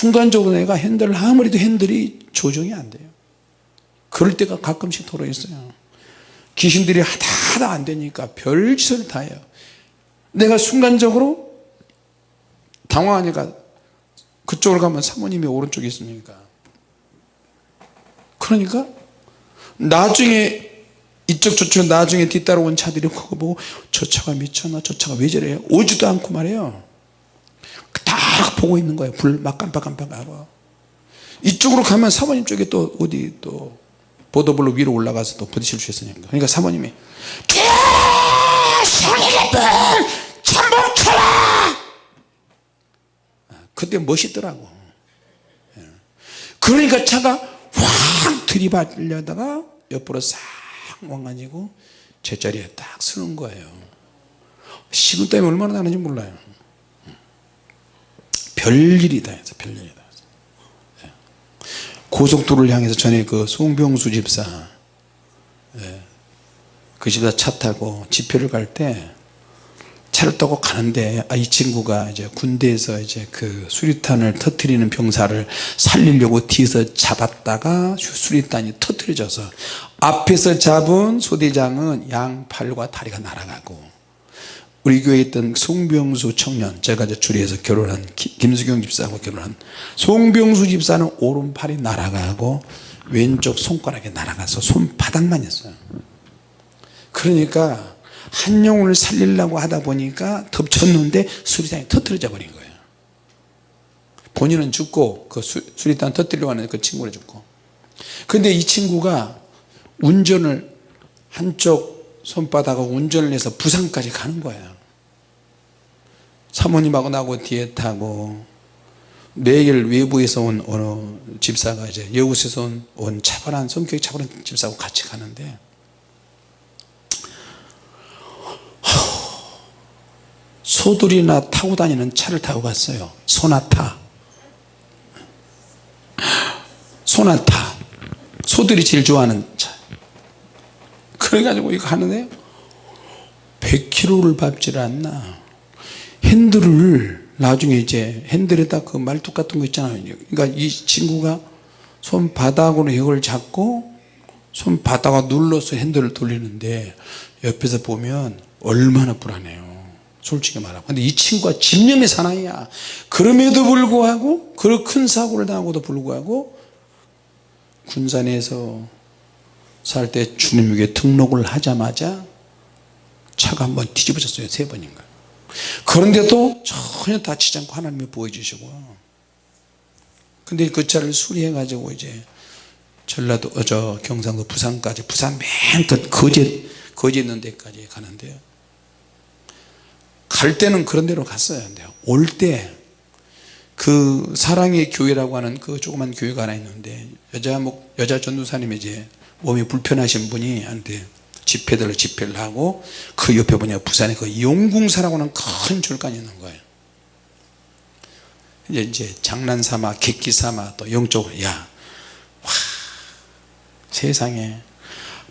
순간적으로 내가 핸들을 아무리도 핸들이 조정이 안 돼요. 그럴 때가 가끔씩 돌아 있어요. 귀신들이 하다 하다 안 되니까 별짓을 다 해요. 내가 순간적으로 당황하니까 그쪽으로 가면 사모님이 오른쪽에 있으니까. 그러니까 나중에 이쪽 저쪽 나중에 뒤따라온 차들이 그거 보고 저 차가 미쳤나 저 차가 왜 저래? 오지도 않고 말이에요 딱 보고 있는 거예요. 불 막 깜빡깜빡하고. 이쪽으로 가면 사모님 쪽에 또 어디 또 보도블로 위로 올라가서 또 부딪힐 수 있으니까. 그러니까 사모님이 잠복 쳐라 그때 멋있더라고. 예. 그러니까 차가 확 들이받으려다가 옆으로 싹 와가지고 제자리에 딱 서는 거예요. 식은 땀이 얼마나 나는지 몰라요 별일이다 해서 별일이다 해서. 예. 고속도로를 향해서 전에 그 송병수 집사 예. 그 집사 차 타고 집회를 갈 때 차를 타고 가는데 아, 이 친구가 이제 군대에서 이제 그 수리탄을 터트리는 병사를 살리려고 뒤에서 잡았다가 수리탄이 터트려져서 앞에서 잡은 소대장은 양팔과 다리가 날아가고 우리 교회에 있던 송병수 청년 제가 이제 주리에서 결혼한 김수경 집사하고 결혼한 송병수 집사는 오른팔이 날아가고 왼쪽 손가락이 날아가서 손바닥만 있어요. 그러니까 한 영혼을 살리려고 하다 보니까 덮쳤는데 수리탄이 터뜨려져 버린 거예요. 본인은 죽고 그 수, 수리탄 터뜨리려고 하는 그 친구는 죽고. 근데 이 친구가 운전을 한쪽 손바닥하고 운전을 해서 부산까지 가는 거예요. 사모님하고 나하고 뒤에 타고 매일 외부에서 온 어느 집사가 이제 여우에서 온, 온 차분한 성격이 차분한 집사하고 같이 가는데 소들이나 타고 다니는 차를 타고 갔어요. 소나타. 소나타. 소들이 제일 좋아하는 차 그래가지고 이거 하는데 100km를 밟질 않나. 핸들을 나중에 이제 핸들에다 그 말뚝 같은 거 있잖아요. 그러니까 이 친구가 손바닥으로 이걸 잡고 손바닥을 눌러서 핸들을 돌리는데 옆에서 보면 얼마나 불안해요. 솔직히 말하고 근데 이 친구가 집념의 사나이야. 그럼에도 불구하고 그런 큰 사고를 당하고도 불구하고 군산에서 살 때 주님에게 등록을 하자마자 차가 한번 뒤집어졌어요 세 번인가. 그런데도 전혀 다치지 않고 하나님이 보여주시고. 근데 그 차를 수리해 가지고 이제 전라도 어, 저 경상도 부산까지 부산 맨 끝 거제 거제 있는 데까지 가는데요. 갈 때는 그런 데로 갔어야 한대요 올 때 그 사랑의 교회라고 하는 그 조그만 교회가 하나 있는데 여자 목 여자 전도사님이 이제 몸이 불편하신 분이 한테 집회들을 집회를 하고 그 옆에 보냐 부산에 그 용궁사라고 하는 큰 절간이 있는 거예요. 이제 이제 장난 삼아 객기 삼아 또 영적으로 야 와, 세상에.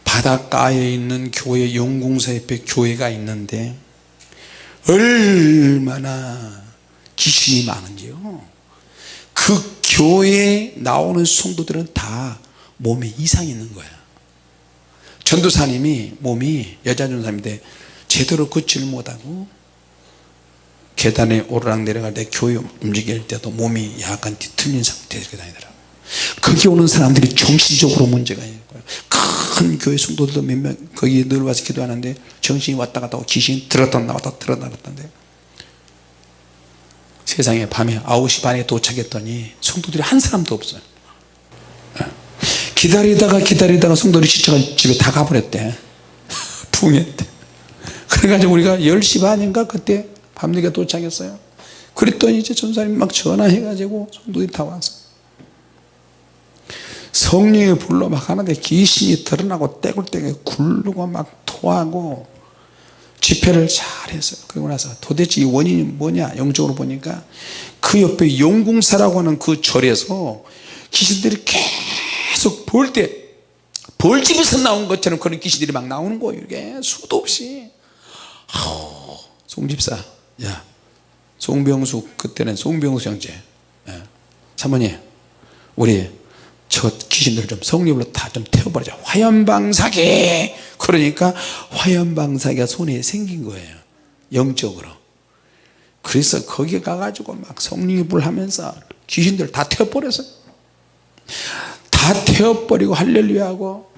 바닷가에 있는 교회 용궁사 옆에 교회가 있는데 얼마나 귀신이 많은지요. 그 교회에 나오는 성도들은 다 몸에 이상이 있는 거야 전도사님이 몸이 여자 전도사님인데 제대로 걷지를 못하고 계단에 오르락 내려갈 때 교회 움직일 때도 몸이 약간 뒤틀린 상태에서 다니더라고 거기 오는 사람들이 정신적으로 문제가 거예요 큰 교회 성도들도 몇 명 거기 늘 와서 기도하는데 정신이 왔다 갔다 하고 귀신이 들었다 나왔다 들었다 나왔다는데 세상에 밤에 9시 반에 도착했더니 성도들이 한 사람도 없어요 예. 기다리다가 기다리다가 성도들이 지쳐가 집에 다 가버렸대. 붕했대. 그래가지고 우리가 10시 반인가 그때 밤늦게 도착했어요. 그랬더니 이제 전사님 막 전화해가지고 성도들이 다 와서 성령의 불로 막 하는데 귀신이 드러나고 떼굴떼굴 굴르고 막 토하고 집회를 잘 했어요. 그러고 나서 도대체 이 원인이 뭐냐? 영적으로 보니까 그 옆에 용궁사라고 하는 그 절에서 귀신들이 계속 볼 때 벌집에서 나온 것처럼 그런 귀신들이 막 나오는 거예요 이게. 수도 없이. 아우 송집사. 야 송병숙 그때는 송병숙 형제. 예. 사모님 우리 저 귀신들 좀 성령으로 다 좀 태워버리자. 화염방사기! 그러니까 화염방사기가 손에 생긴 거예요 영적으로. 그래서 거기 가가지고 막 성령이 불하면서 귀신들 다 태워버렸어요 다 태워버리고 할렐루야 하고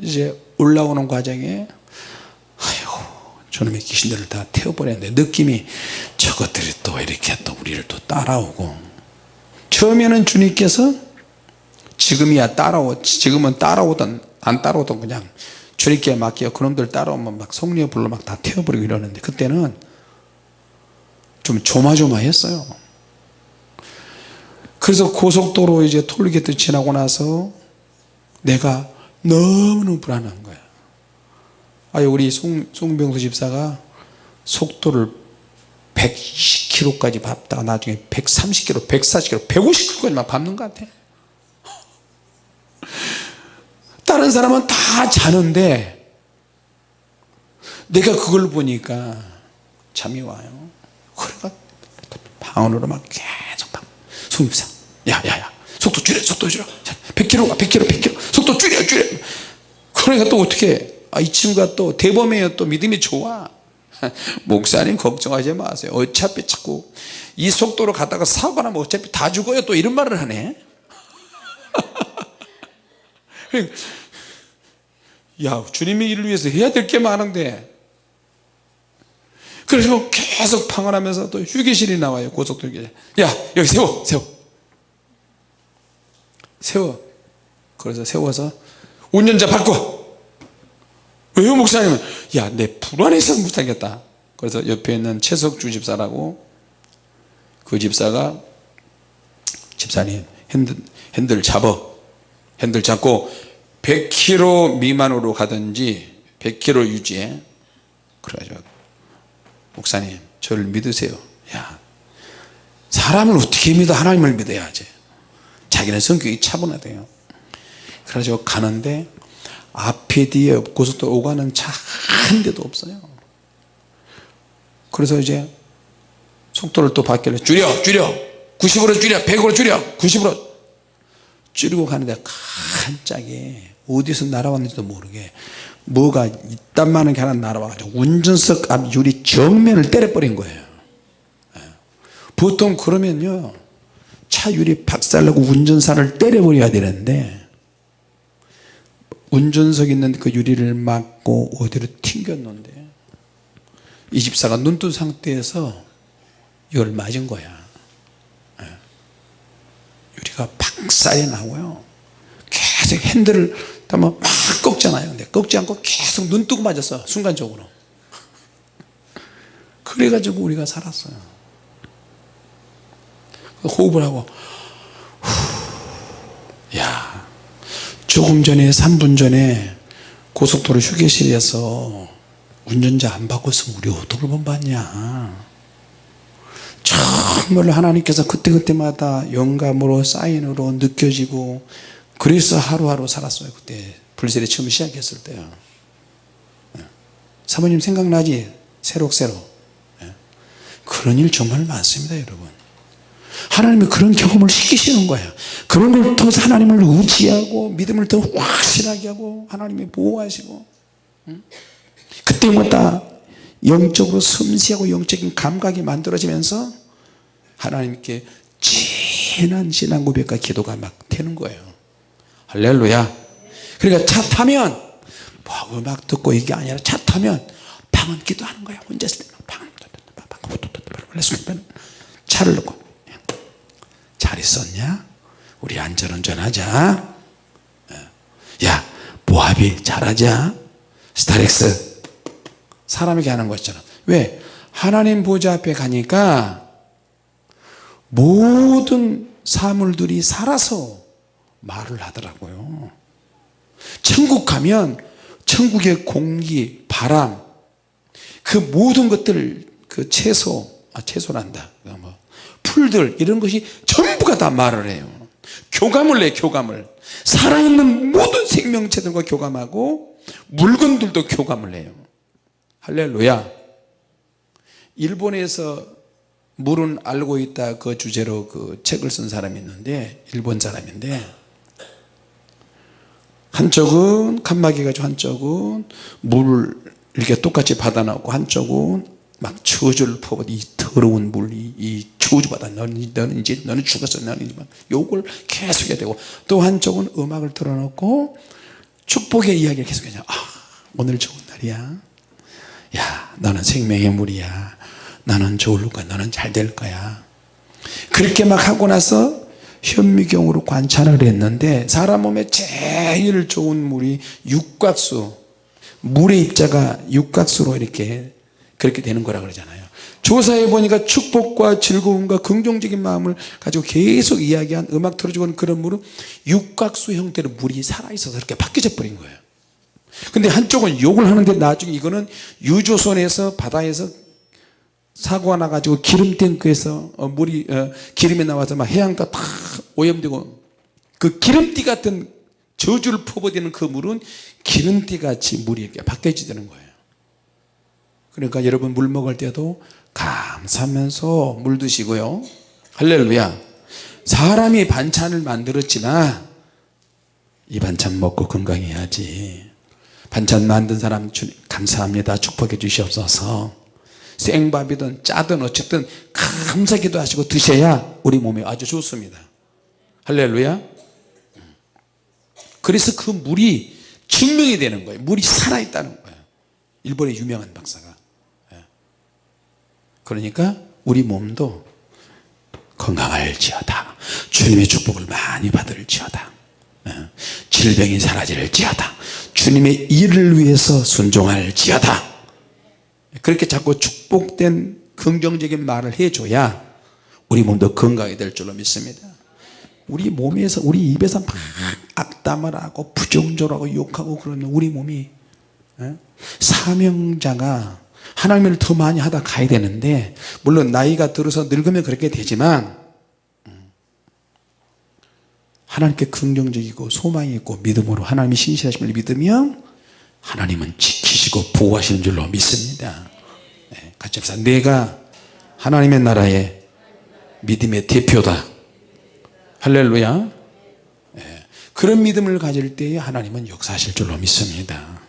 이제 올라오는 과정에 아이고 저놈의 귀신들을 다 태워버렸는데 느낌이 저것들이 또 이렇게 또 우리를 또 따라오고. 처음에는 주님께서 지금이야 따라오 지금은 따라오던 안 따라오던 그냥 주님께 맡겨 그놈들 따라오면 막 성령 불러 막다 태워버리고 이러는데 그때는 좀 조마조마했어요 그래서 고속도로 이제 톨게이트 지나고 나서 내가 너무너무 불안한 거야. 아 우리 송, 송병수 집사가 속도를 120km까지 밟다가 나중에 130km, 140km, 150km까지 막 밟는 것 같아. 다른 사람은 다 자는데 내가 그걸 보니까 잠이 와요. 그래가 방언으로 막 계속 막 송입사 야야야. 속도 줄여 속도 줄여. 100km가 100km 100km 속도 줄여 줄여. 그러니까 또 어떻게 아, 이 친구가 또 대범해요 또 믿음이 좋아. 목사님 걱정하지 마세요. 어차피 자꾸 이 속도로 가다가 사고 나면 어차피 다 죽어요. 또 이런 말을 하네. 야 주님의 일을 위해서 해야 될 게 많은데. 그래서 계속 방언하면서 또 휴게실이 나와요 고속도로 야 여기 세워 세워 세워. 그래서 세워서 운전자 바꿔. 왜요 목사님은 야 내 불안해서 못하겠다. 그래서 옆에 있는 최석주 집사라고 그 집사가 집사님 핸들, 핸들 잡어. 핸들 잡고 100km 미만으로 가든지 100km 유지해. 그래가지고 목사님 저를 믿으세요. 야 사람을 어떻게 믿어? 하나님을 믿어야지 자기는 성격이 차분하대요. 그래가지고 가는데 앞에 뒤에 고속도로 오가는 차 한 대도 없어요. 그래서 이제 속도를 또 바뀌려 줄여 줄여. 90으로 줄여 100으로 줄여 90으로. 줄이고 가는데 깜짝이 어디서 날아왔는지도 모르게 뭐가 이딴만한 게 하나 날아와가지고 운전석 앞 유리 정면을 때려버린 거예요. 예. 보통 그러면요 차 유리 박살나고 운전사를 때려버려야 되는데 운전석 있는 그 유리를 막고 어디로 튕겼는데 이 집사가 눈뜬 상태에서 이걸 맞은 거야. 예. 유리가 박살이 나고요. 계속 핸들을 막 꺾잖아요. 근데 꺾지 않고 계속 눈 뜨고 맞았어 순간적으로. 그래가지고 우리가 살았어요 호흡을 하고 후, 야 조금 전에 3분 전에 고속도로 휴게실에서 운전자 안 바꿨으면 우리 어떻게 본받냐? 정말로 하나님께서 그때그때마다 영감으로 사인으로 느껴지고 그래서 하루하루 살았어요 그때. 불세례 처음 시작했을 때요 예. 사모님 생각나지? 새록새록. 예. 그런 일 정말 많습니다 여러분 하나님이 그런 경험을 시키시는 거예요 그런 걸 통해서 하나님을 의지하고 믿음을 더 확실하게 하고 하나님이 보호하시고 그때마다 영적으로 섬세하고 영적인 감각이 만들어지면서 하나님께 진한 신앙 고백과 기도가 막 되는 거예요 할렐루야 그러니까 차 타면 뭐 음악 듣고 이게 아니라 차 타면 방언 기도하는 거야 혼자 있을 때 방언 차를 놓고 잘 있었냐? 우리 안전운전 하자. 야 모하비 잘하자. 스타렉스. 사람에게 하는 것처럼. 왜? 하나님 보좌 앞에 가니까 모든 사물들이 살아서 말을 하더라고요. 천국 가면 천국의 공기 바람 그 모든 것들 그 채소 아 채소란다. 뭐 풀들 이런 것이 전부가 다 말을 해요. 교감을 내 교감을. 살아있는 모든 생명체들과 교감하고 물건들도 교감을 해요. 할렐루야. 일본에서 물은 알고 있다 그 주제로 그 책을 쓴 사람이 있는데 일본 사람인데 한쪽은 칸막이 가지고 한쪽은 물을 이렇게 똑같이 받아놓고 한쪽은 막 저주를 퍼붓 이 더러운 물 이 이 저주받아. 너는, 너는 이제 너는 죽었어. 너는 이제 막 욕을 계속 해야 되고. 또 한쪽은 음악을 틀어놓고 축복의 이야기를 계속 해요 아 오늘 좋은 날이야. 야 너는 생명의 물이야. 너는 좋을 거야. 너는 잘 될 거야. 그렇게 막 하고 나서 현미경으로 관찰을 했는데 사람 몸에 제일 좋은 물이 육각수. 물의 입자가 육각수로 이렇게 그렇게 되는 거라 그러잖아요. 조사해 보니까 축복과 즐거움과 긍정적인 마음을 가지고 계속 이야기한 음악 틀어주고 그런 물은 육각수 형태로 물이 살아있어서 이렇게 바뀌어 버린 거예요. 근데 한쪽은 욕을 하는데 나중에 이거는 유조선에서 바다에서 사고가 나가지고 기름 탱크에서 어, 물이 어, 기름이 나와서 막 해안가 다 오염되고 그 기름띠 같은 저주를 퍼부대는 그 물은 기름띠 같이 물이 이렇게 바뀌어지는 거예요 그러니까 여러분 물 먹을 때도 감사하면서 물 드시고요. 할렐루야. 사람이 반찬을 만들었지만 이 반찬 먹고 건강해야지. 반찬 만든 사람 주님 감사합니다. 축복해 주시옵소서. 생밥이든 짜든 어쨌든 감사기도 하시고 드셔야 우리 몸에 아주 좋습니다. 할렐루야. 그래서 그 물이 증명이 되는 거예요. 물이 살아있다는 거예요. 일본의 유명한 박사가. 예. 그러니까 우리 몸도 건강할지어다. 주님의 축복을 많이 받을지어다. 예. 질병이 사라질지어다. 주님의 일을 위해서 순종할지어다. 그렇게 자꾸 축복된 긍정적인 말을 해줘야 우리 몸도 건강이 될 줄로 믿습니다. 우리 몸에서 우리 입에서 막 악담을 하고 부정적으로 욕하고 그러면 우리 몸이 예? 사명자가 하나님을 더 많이 하다 가야 되는데 물론 나이가 들어서 늙으면 그렇게 되지만 음, 하나님께 긍정적이고 소망이 있고 믿음으로 하나님이 신실하심을 믿으면 하나님은 지키시고 보호하시는 줄로 믿습니다. 네, 같이 합시다. 내가 하나님의 나라의 믿음의 대표다. 할렐루야. 네, 그런 믿음을 가질 때에 하나님은 역사하실 줄로 믿습니다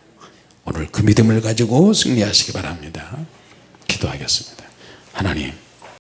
오늘 그 믿음을 가지고 승리하시기 바랍니다. 기도하겠습니다. 하나님